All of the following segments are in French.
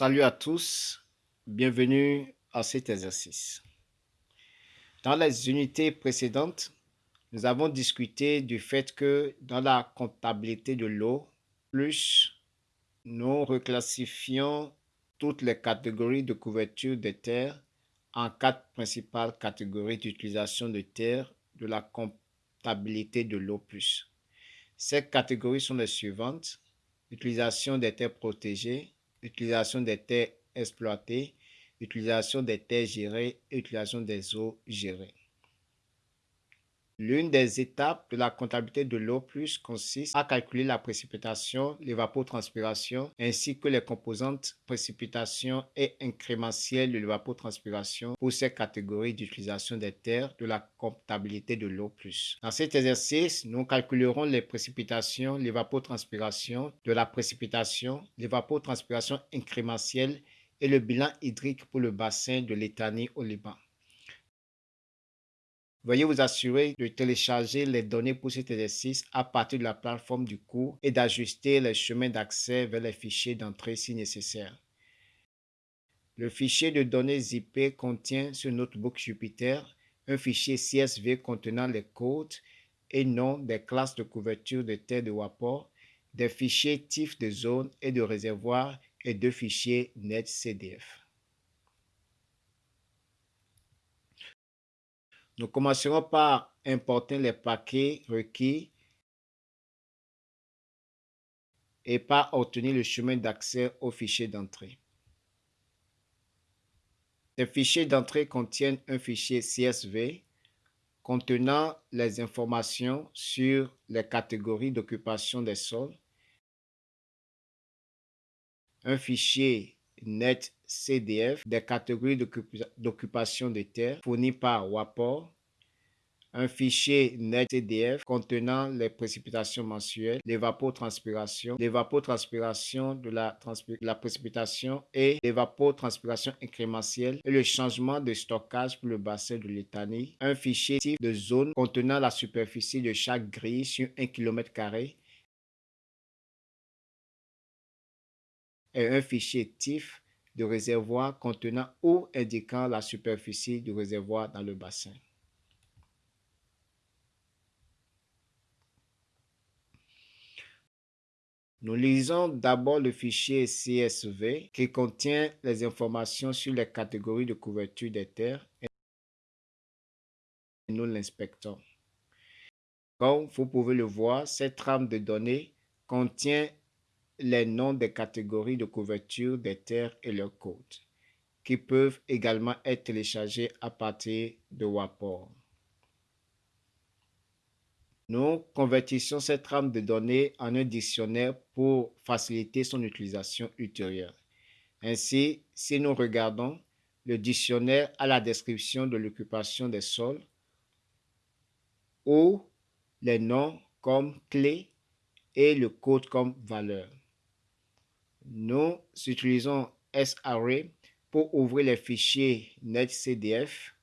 Salut à tous, bienvenue à cet exercice. Dans les unités précédentes, nous avons discuté du fait que dans la comptabilité de l'eau, plus nous reclassifions toutes les catégories de couverture des terres en quatre principales catégories d'utilisation de terres de la comptabilité de l'eau plus. Ces catégories sont les suivantes. Utilisation des terres protégées, utilisation des terres exploitées, utilisation des terres gérées utilisation des eaux gérées. L'une des étapes de la comptabilité de l'eau plus consiste à calculer la précipitation, l'évapotranspiration, ainsi que les composantes précipitation et incrémentielle de l'évapotranspiration pour ces catégories d'utilisation des terres de la comptabilité de l'eau plus. Dans cet exercice, nous calculerons les précipitations, l'évapotranspiration, de la précipitation, l'évapotranspiration incrémentielle et le bilan hydrique pour le bassin de l'Étanie au Liban. Veuillez vous assurer de télécharger les données pour cet exercice à partir de la plateforme du cours et d'ajuster les chemins d'accès vers les fichiers d'entrée si nécessaire. Le fichier de données ZIP contient sur Notebook Jupyter un fichier CSV contenant les codes et noms des classes de couverture de terre de Wapor, des fichiers TIFF de zone et de réservoir et deux fichiers NetCDF. Nous commencerons par importer les paquets requis et par obtenir le chemin d'accès au fichier d'entrée. Ces fichiers d'entrée contiennent un fichier CSV contenant les informations sur les catégories d'occupation des sols, un fichier NetCDF des catégories d'occupation des terres fournies par WAPOR, un fichier NetCDF contenant les précipitations mensuelles, l'évapotranspiration, l'évapotranspiration de la, la précipitation et l'évapotranspiration incrémentielle et le changement de stockage pour le bassin de l'étanie, un fichier type de zone contenant la superficie de chaque grille sur 1 km et un fichier TIFF de réservoir contenant ou indiquant la superficie du réservoir dans le bassin. Nous lisons d'abord le fichier CSV qui contient les informations sur les catégories de couverture des terres et nous l'inspectons. Comme vous pouvez le voir, cette trame de données contient les noms des catégories de couverture des terres et leurs codes, qui peuvent également être téléchargés à partir de WAPOR. Nous convertissons cette trame de données en un dictionnaire pour faciliter son utilisation ultérieure. Ainsi, si nous regardons, le dictionnaire a la description de l'occupation des sols ou les noms comme clé et le code comme valeur. Nous utilisons SARray pour ouvrir les fichiers NetCDF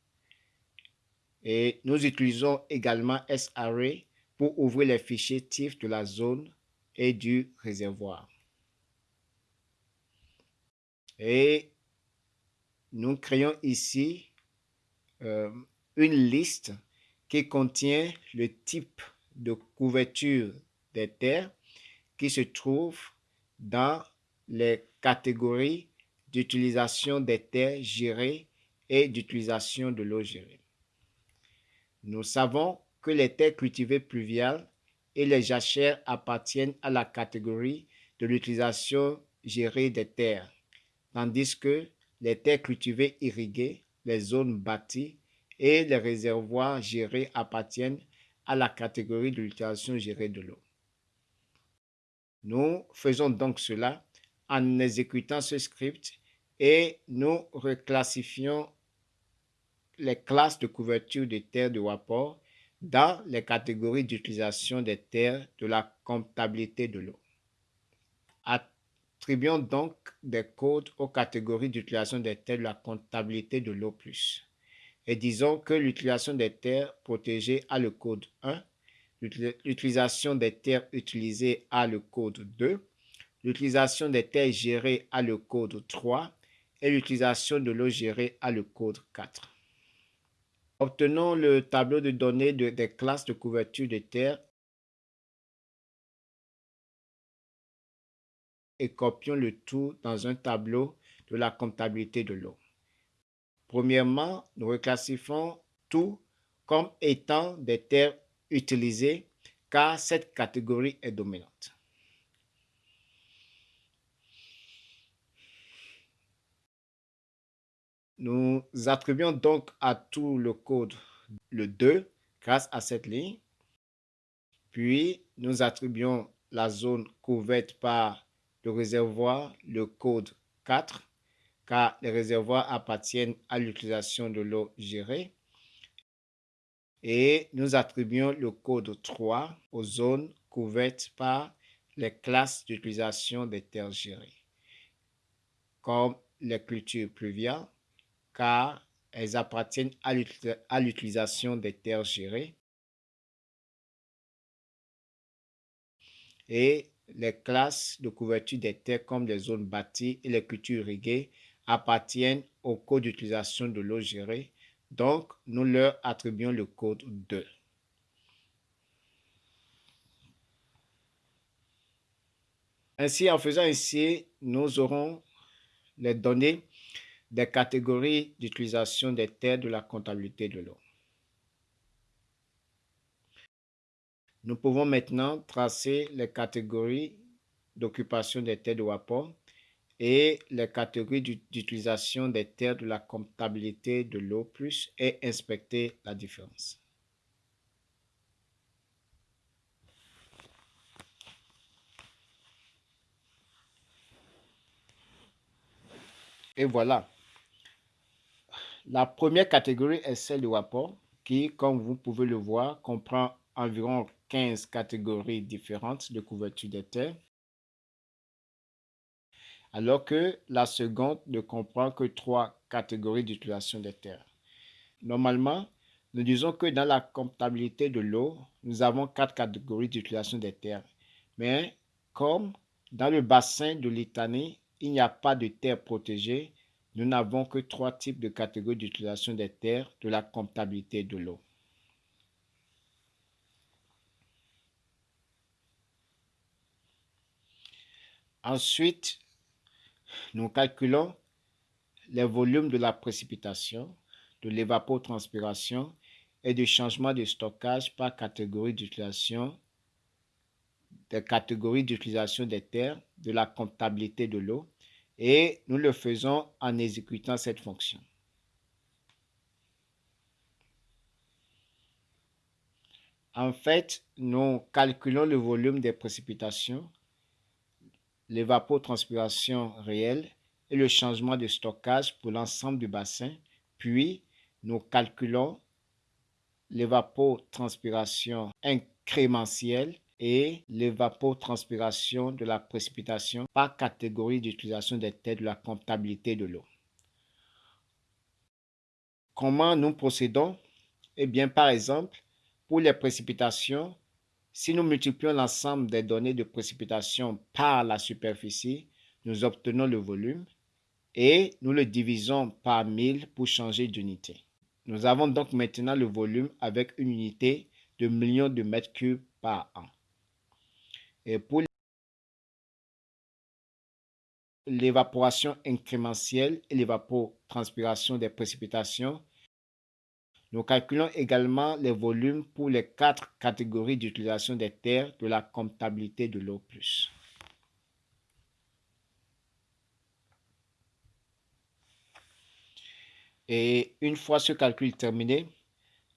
et nous utilisons également SARray pour ouvrir les fichiers TIFF de la zone et du réservoir. Et nous créons ici euh, une liste qui contient le type de couverture des terres qui se trouve dans les catégories d'utilisation des terres gérées et d'utilisation de l'eau gérée. Nous savons que les terres cultivées pluviales et les jachères appartiennent à la catégorie de l'utilisation gérée des terres, tandis que les terres cultivées irriguées, les zones bâties et les réservoirs gérés appartiennent à la catégorie de l'utilisation gérée de l'eau. Nous faisons donc cela en exécutant ce script et nous reclassifions les classes de couverture des terres de Wapor dans les catégories d'utilisation des terres de la comptabilité de l'eau. Attribuons donc des codes aux catégories d'utilisation des terres de la comptabilité de l'eau plus. Et disons que l'utilisation des terres protégées a le code 1, l'utilisation des terres utilisées a le code 2, l'utilisation des terres gérées a le code 3 et l'utilisation de l'eau gérée a le code 4. Obtenons le tableau de données des classes de couverture de terre et copions le tout dans un tableau de la comptabilité de l'eau. Premièrement, nous reclassifions tout comme étant des terres utilisées car cette catégorie est dominante. Nous attribuons donc à tout le code le 2 grâce à cette ligne. Puis, nous attribuons la zone couverte par le réservoir le code 4 car les réservoirs appartiennent à l'utilisation de l'eau gérée. Et nous attribuons le code 3 aux zones couvertes par les classes d'utilisation des terres gérées, comme les cultures pluviales, car elles appartiennent à l'utilisation des terres gérées. Et les classes de couverture des terres comme les zones bâties et les cultures irriguées appartiennent au code d'utilisation de l'eau gérée. Donc, nous leur attribuons le code 2. Ainsi, en faisant ainsi, nous aurons les données des catégories d'utilisation des terres de la comptabilité de l'eau. Nous pouvons maintenant tracer les catégories d'occupation des terres de Wapor et les catégories d'utilisation des terres de la comptabilité de l'eau plus et inspecter la différence. Et voilà. La première catégorie est celle du rapport qui, comme vous pouvez le voir, comprend environ 15 catégories différentes de couverture des terres alors que la seconde ne comprend que trois catégories d'utilisation des terres. Normalement, nous disons que dans la comptabilité de l'eau, nous avons quatre catégories d'utilisation des terres. Mais comme dans le bassin de Litanie, il n'y a pas de terres protégées, nous n'avons que trois types de catégories d'utilisation des terres de la comptabilité de l'eau. Ensuite, nous calculons les volumes de la précipitation, de l'évapotranspiration et du changement de stockage par catégorie d'utilisation des d'utilisation des terres, de la comptabilité de l'eau, et nous le faisons en exécutant cette fonction. En fait, nous calculons le volume des précipitations l'évapotranspiration réelle et le changement de stockage pour l'ensemble du bassin, puis nous calculons l'évapotranspiration incrémentielle et l'évapotranspiration de la précipitation par catégorie d'utilisation des têtes de la comptabilité de l'eau. Comment nous procédons? Eh bien, par exemple, pour les précipitations, si nous multiplions l'ensemble des données de précipitation par la superficie, nous obtenons le volume et nous le divisons par 1000 pour changer d'unité. Nous avons donc maintenant le volume avec une unité de millions de mètres cubes par an. Et pour l'évaporation incrémentielle et l'évapotranspiration des précipitations, nous calculons également les volumes pour les quatre catégories d'utilisation des terres de la comptabilité de l'eau. Et une fois ce calcul terminé,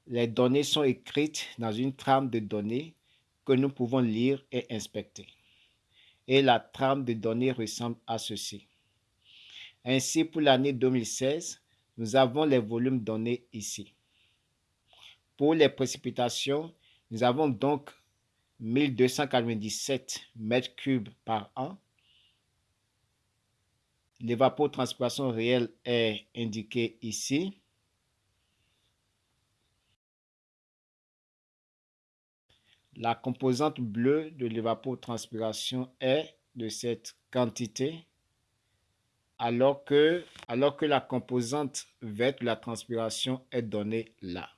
les données sont écrites dans une trame de données que nous pouvons lire et inspecter. Et la trame de données ressemble à ceci. Ainsi, pour l'année 2016, nous avons les volumes donnés ici. Pour les précipitations, nous avons donc 1297 mètres cubes par an. L'évapotranspiration réelle est indiquée ici. La composante bleue de l'évapotranspiration est de cette quantité alors que, la composante verte de la transpiration est donnée là.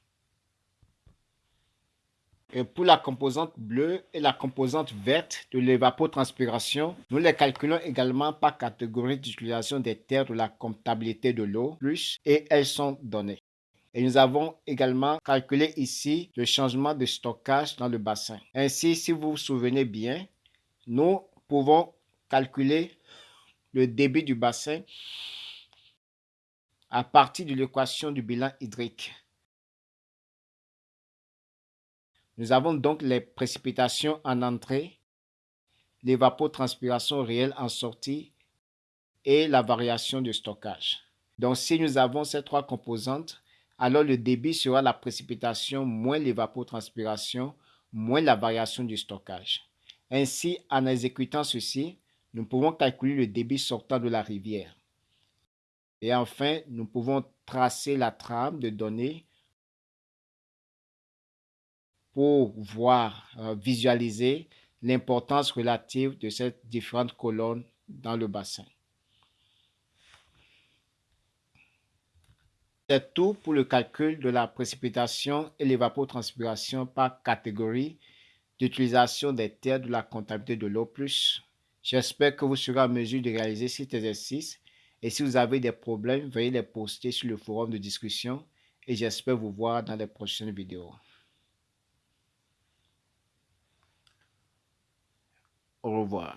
Et pour la composante bleue et la composante verte de l'évapotranspiration, nous les calculons également par catégorie d'utilisation des terres de la comptabilité de l'eau, plus, et elles sont données. Et nous avons également calculé ici le changement de stockage dans le bassin. Ainsi, si vous vous souvenez bien, nous pouvons calculer le débit du bassin à partir de l'équation du bilan hydrique. Nous avons donc les précipitations en entrée, l'évapotranspiration réelle en sortie et la variation de stockage. Donc si nous avons ces trois composantes, alors le débit sera la précipitation moins l'évapotranspiration moins la variation du stockage. Ainsi, en exécutant ceci, nous pouvons calculer le débit sortant de la rivière. Et enfin, nous pouvons tracer la trame de données pour voir, euh, visualiser l'importance relative de ces différentes colonnes dans le bassin. C'est tout pour le calcul de la précipitation et l'évapotranspiration par catégorie d'utilisation des terres de la comptabilité de l'eau plus. J'espère que vous serez en mesure de réaliser cet exercice et si vous avez des problèmes, veuillez les poster sur le forum de discussion et j'espère vous voir dans les prochaines vidéos. Au revoir.